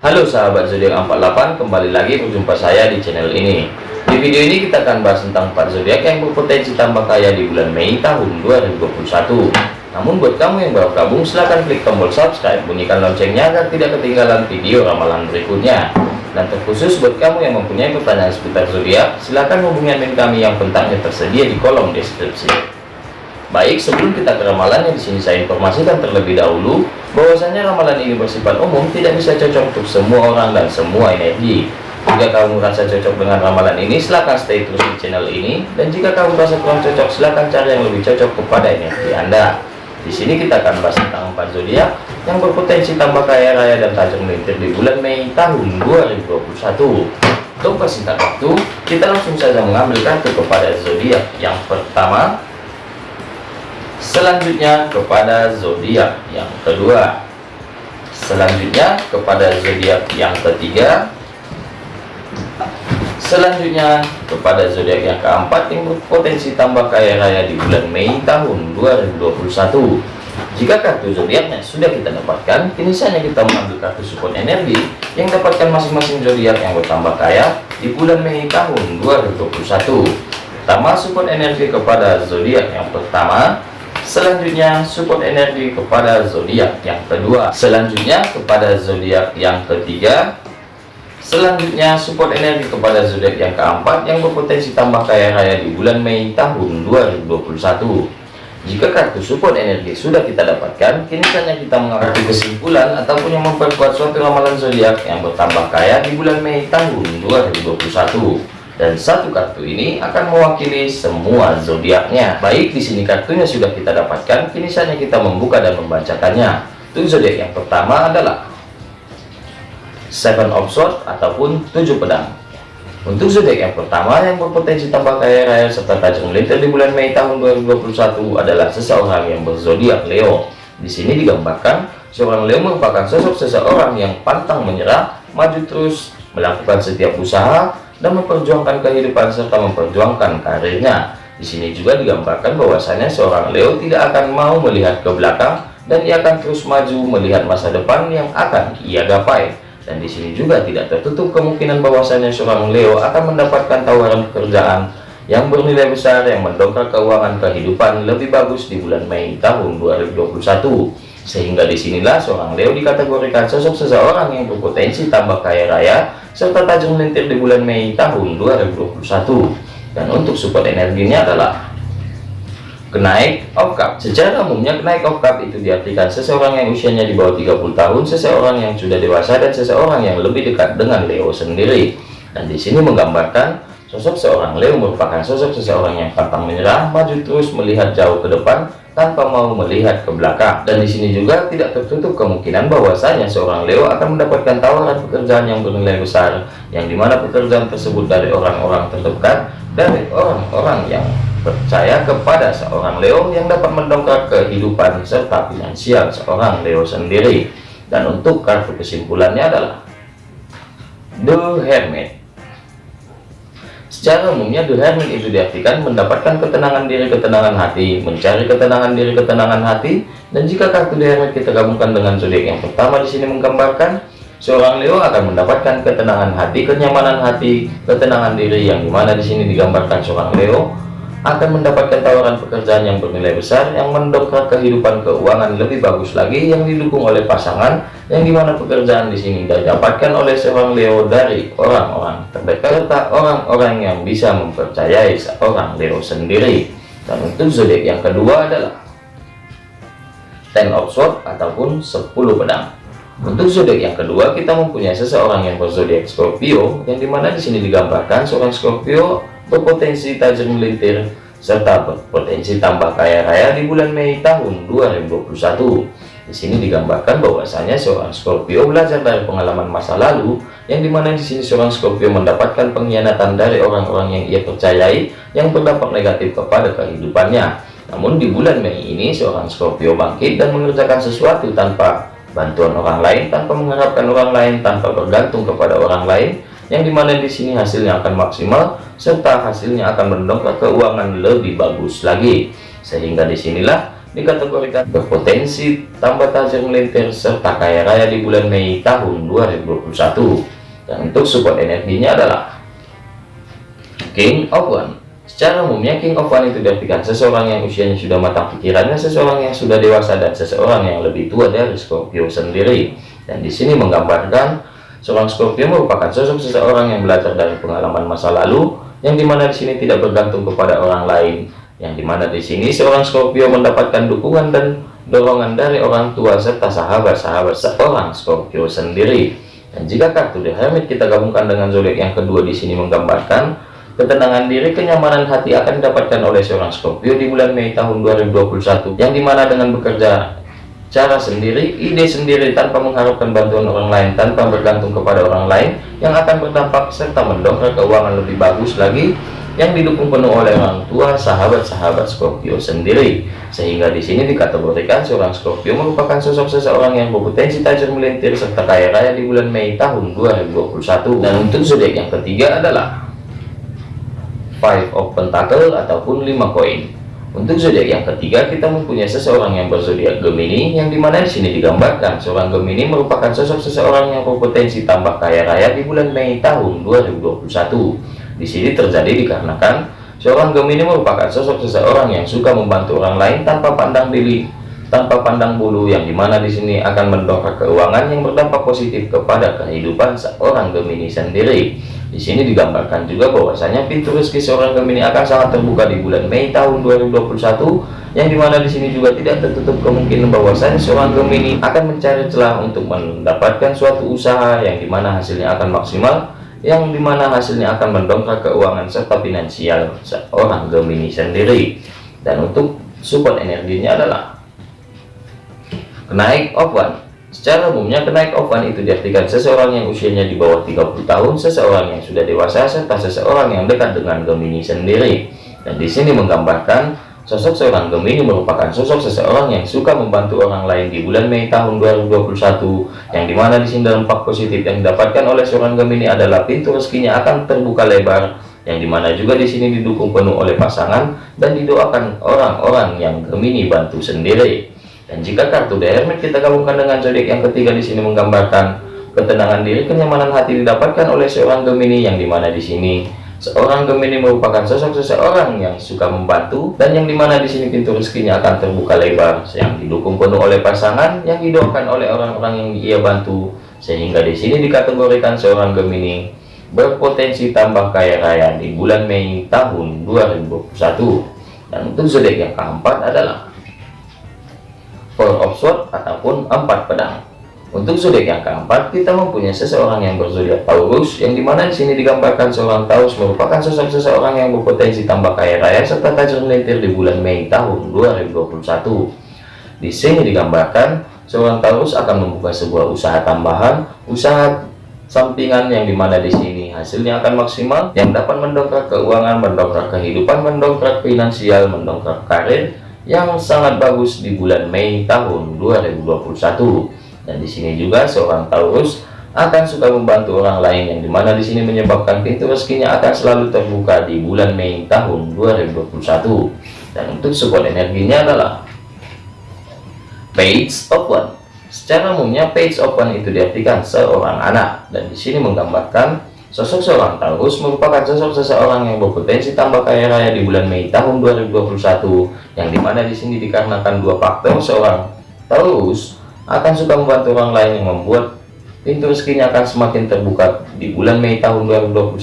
Halo sahabat zodiak 48 kembali lagi berjumpa saya di channel ini. Di video ini kita akan bahas tentang 4 zodiak yang berpotensi tambah kaya di bulan Mei tahun 2021 namun buat kamu yang baru gabung silahkan klik tombol subscribe bunyikan loncengnya agar tidak ketinggalan video ramalan berikutnya. Dan terkhusus buat kamu yang mempunyai pertanyaan seputar zodiak silahkan hubungi admin kami yang kontaknya tersedia di kolom deskripsi Baik, sebelum kita ke ramalannya di sini saya informasikan terlebih dahulu bahwasanya ramalan ini bersifat umum, tidak bisa cocok untuk semua orang dan semua energi. Jika kamu merasa cocok dengan ramalan ini, silahkan stay terus di channel ini. Dan jika kamu merasa kurang cocok, silahkan cari yang lebih cocok kepada energi Anda. Di sini kita akan bahas tentang empat zodiak yang berpotensi tambah kaya raya dan tajam melintir di bulan Mei tahun 2021. Untuk persingkat waktu, kita langsung saja mengambil kartu kepada zodiak yang pertama selanjutnya kepada zodiak yang kedua. Selanjutnya kepada zodiak yang ketiga. Selanjutnya kepada zodiak yang keempat yang berpotensi tambah kaya raya di bulan Mei tahun 2021 jika kartu zodiaknya sudah kita dapatkan kini saatnya kita mengambil kartu support energi yang dapatkan masing-masing zodiak yang bertambah kaya di bulan Mei tahun 2021 pertama support energi kepada zodiak yang pertama Selanjutnya support energi kepada zodiak yang kedua. Selanjutnya kepada zodiak yang ketiga. Selanjutnya support energi kepada zodiak yang keempat yang berpotensi tambah kaya raya di bulan Mei tahun 2021. Jika kartu support energi sudah kita dapatkan, kini saatnya kita mengarah kesimpulan ataupun yang memperkuat suatu ramalan zodiak yang bertambah kaya di bulan Mei tahun 2021 dan satu kartu ini akan mewakili semua zodiaknya. Baik, di sini kartunya sudah kita dapatkan, kini saatnya kita membuka dan membacakannya. Untuk zodiak yang pertama adalah Seven of Swords ataupun tujuh pedang. Untuk zodiak yang pertama yang berpotensi tambah kaya raya serta tajam melintir di bulan Mei tahun 2021 adalah seseorang yang berzodiak Leo. Di sini digambarkan seorang Leo merupakan sosok seseorang yang pantang menyerah, maju terus, melakukan setiap usaha, dan memperjuangkan kehidupan serta memperjuangkan karirnya. Di sini juga digambarkan bahwasanya seorang Leo tidak akan mau melihat ke belakang dan ia akan terus maju melihat masa depan yang akan ia gapai. Dan di sini juga tidak tertutup kemungkinan bahwasanya seorang Leo akan mendapatkan tawaran pekerjaan yang bernilai besar yang mendongkrak keuangan kehidupan lebih bagus di bulan Mei tahun 2021 sehingga di sinilah seorang Leo dikategorikan sosok seseorang yang berpotensi tambah kaya raya serta tajam melintir di bulan Mei tahun 2021 dan untuk support energinya adalah kenaik of cup secara umumnya kenaik of cup itu diartikan seseorang yang usianya di bawah 30 tahun seseorang yang sudah dewasa dan seseorang yang lebih dekat dengan Leo sendiri. Dan di sini menggambarkan sosok seorang Leo merupakan sosok seseorang yang pantang menyerah maju terus melihat jauh ke depan tanpa mau melihat ke belakang. Dan di sini juga tidak tertutup kemungkinan bahwasanya seorang Leo akan mendapatkan tawaran pekerjaan yang bernilai besar yang di mana pekerjaan tersebut dari orang-orang terdekat dari orang-orang yang percaya kepada seorang Leo yang dapat mendongkrak kehidupan serta finansial seorang Leo sendiri. Dan untuk kartu kesimpulannya adalah The Hermit Secara umumnya Hermit itu diartikan mendapatkan ketenangan diri, ketenangan hati, mencari ketenangan diri, ketenangan hati. Dan jika kartu Hermit kita gabungkan dengan zodiak yang pertama di sini menggambarkan seorang Leo akan mendapatkan ketenangan hati, kenyamanan hati, ketenangan diri yang di mana di sini digambarkan seorang Leo akan mendapatkan tawaran pekerjaan yang bernilai besar yang mendongkrak kehidupan keuangan lebih bagus lagi yang didukung oleh pasangan yang di mana pekerjaan di sini didapatkan oleh seorang Leo dari orang-orang terdekat serta orang-orang yang bisa mempercayai seorang Leo sendiri. Dan untuk zodiak yang kedua adalah Ten of Swords ataupun 10 pedang. Untuk zodiak yang kedua kita mempunyai seseorang yang berzodiak Scorpio yang di mana di sini digambarkan seorang Scorpio berpotensi tajam melintir serta berpotensi tambah kaya raya di bulan Mei tahun 2021 di sini digambarkan bahwasanya seorang Scorpio belajar dari pengalaman masa lalu yang di mana di sini seorang Scorpio mendapatkan pengkhianatan dari orang-orang yang ia percayai yang berdampak negatif kepada kehidupannya. Namun di bulan Mei ini seorang Scorpio bangkit dan mengerjakan sesuatu tanpa bantuan orang lain tanpa mengharapkan orang lain tanpa bergantung kepada orang lain yang di mana di sini hasilnya akan maksimal serta hasilnya akan mendongkrak keuangan lebih bagus lagi. Sehingga di sinilah dikategorikan berpotensi tambah tajam melintir serta kaya raya di bulan Mei tahun 2021 dan untuk support energinya adalah King of One. Secara umumnya King of One itu diartikan seseorang yang usianya sudah matang pikirannya seseorang yang sudah dewasa dan seseorang yang lebih tua dari Scorpio sendiri. Dan di sini menggambarkan seorang Scorpio merupakan sosok seseorang yang belajar dari pengalaman masa lalu yang di mana di sini tidak bergantung kepada orang lain yang di mana di sini seorang Scorpio mendapatkan dukungan dan dorongan dari orang tua serta sahabat-sahabat seorang Scorpio sendiri. Dan jika kartu The Hermit kita gabungkan dengan zodiak yang kedua di sini menggambarkan ketenangan diri kenyamanan hati akan didapatkan oleh seorang Scorpio di bulan Mei tahun 2021 yang di mana dengan bekerja cara sendiri, ide sendiri tanpa mengharapkan bantuan orang lain, tanpa bergantung kepada orang lain yang akan berdampak serta mendongkrak keuangan lebih bagus lagi yang didukung penuh oleh orang tua, sahabat-sahabat Scorpio sendiri. Sehingga di sini dikategorikan seorang Scorpio merupakan sosok seseorang yang berpotensi tajam melintir serta kaya raya di bulan Mei tahun 2021. Dan untuk zodiak yang ketiga adalah Five of Pentacle ataupun 5 koin. Untuk zodiak yang ketiga, kita mempunyai seseorang yang berzodiak Gemini, yang di mana di sini digambarkan seorang Gemini merupakan sosok seseorang yang berpotensi tambah kaya raya di bulan Mei tahun 2021. Di sini terjadi dikarenakan seorang Gemini merupakan sosok seseorang yang suka membantu orang lain tanpa pandang diri, tanpa pandang bulu, yang di mana di sini akan mendongkrak keuangan yang berdampak positif kepada kehidupan seorang Gemini sendiri. Di sini digambarkan juga bahwasanya pintu rezeki seorang Gemini akan sangat terbuka di bulan Mei tahun 2021 yang di mana di sini juga tidak tertutup kemungkinan bahwasanya seorang Gemini akan mencari celah untuk mendapatkan suatu usaha yang di mana hasilnya akan maksimal yang di mana hasilnya akan mendongkrak keuangan serta finansial seorang Gemini sendiri dan untuk support energinya adalah kenaik one Secara umumnya kenaik ofan itu diartikan seseorang yang usianya di bawah 30 tahun, seseorang yang sudah dewasa, serta seseorang yang dekat dengan Gemini sendiri. Dan di sini menggambarkan sosok seorang Gemini merupakan sosok seseorang yang suka membantu orang lain di bulan Mei tahun 2021, yang di mana di sini dampak positif yang didapatkan oleh seorang Gemini adalah pintu rezekinya akan terbuka lebar, yang di mana juga di sini didukung penuh oleh pasangan dan didoakan orang-orang yang Gemini bantu sendiri. Dan jika kartu The Hermit kita gabungkan dengan zodiak yang ketiga di sini menggambarkan ketenangan diri, kenyamanan hati didapatkan oleh seorang Gemini yang di mana di sini seorang Gemini merupakan sosok seseorang yang suka membantu dan yang di mana di sini pintu rezekinya akan terbuka lebar, yang didukung penuh oleh pasangan, yang didoakan oleh orang-orang yang ia bantu, sehingga di sini dikategorikan seorang Gemini berpotensi tambah kaya raya di bulan Mei tahun 2021. Dan untuk zodiak yang keempat adalah Four of Swords ataupun empat pedang. Untuk zodiak yang keempat, kita mempunyai seseorang yang berzodiak Taurus, yang di mana di sini digambarkan seorang Taurus merupakan sosok seseorang yang berpotensi tambah kaya raya serta tajam melintir di bulan Mei tahun 2021. Di sini digambarkan seorang Taurus akan membuka sebuah usaha tambahan, usaha sampingan yang di mana di sini hasilnya akan maksimal, yang dapat mendongkrak keuangan, mendongkrak kehidupan, mendongkrak finansial, mendongkrak karir, yang sangat bagus di bulan Mei tahun 2021 dan di sini juga seorang Taurus akan suka membantu orang lain yang di mana di sini menyebabkan pintu rezekinya akan selalu terbuka di bulan Mei tahun 2021 dan untuk support energinya adalah page one. Secara umumnya page one itu diartikan seorang anak. Dan di sini menggambarkan Sosok seorang Taurus merupakan sosok seseorang yang berpotensi tambah kaya raya di bulan Mei tahun 2021, yang di mana di sini dikarenakan dua faktor seorang Taurus akan suka membantu orang lain yang membuat pintu rezekinya akan semakin terbuka di bulan Mei tahun 2021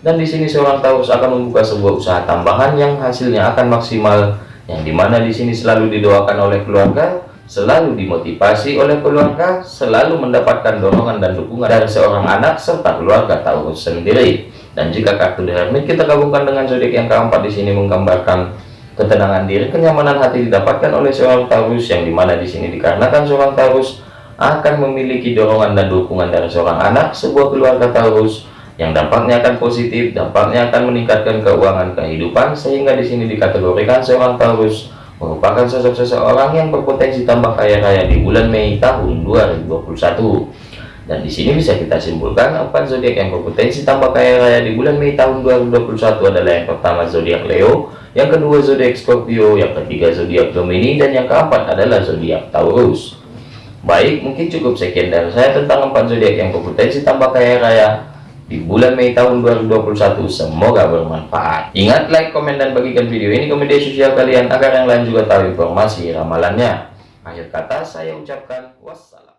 dan di sini seorang Taurus akan membuka sebuah usaha tambahan yang hasilnya akan maksimal yang di mana di sini selalu didoakan oleh keluarga selalu dimotivasi oleh keluarga, selalu mendapatkan dorongan dan dukungan dari seorang anak serta keluarga Taurus sendiri. Dan jika kartu The kita gabungkan dengan zodiak yang keempat di sini menggambarkan ketenangan diri, kenyamanan hati didapatkan oleh seorang Taurus yang di mana di sini dikarenakan seorang Taurus akan memiliki dorongan dan dukungan dari seorang anak, sebuah keluarga Taurus yang dampaknya akan positif, dampaknya akan meningkatkan keuangan kehidupan sehingga di sini dikategorikan seorang Taurus merupakan sosok seseorang yang berpotensi tambah kaya raya di bulan Mei tahun 2021. Dan di sini bisa kita simpulkan empat zodiak yang berpotensi tambah kaya raya di bulan Mei tahun 2021 adalah yang pertama zodiak Leo, yang kedua zodiak Scorpio, yang ketiga zodiak Gemini, dan yang keempat adalah zodiak Taurus. Baik, mungkin cukup sekian dari saya tentang empat zodiak yang berpotensi tambah kaya raya di bulan Mei tahun 2021. Semoga bermanfaat. Ingat like, komen, dan bagikan video ini ke media sosial kalian agar yang lain juga tahu informasi ramalannya. Akhir kata saya ucapkan wassalam.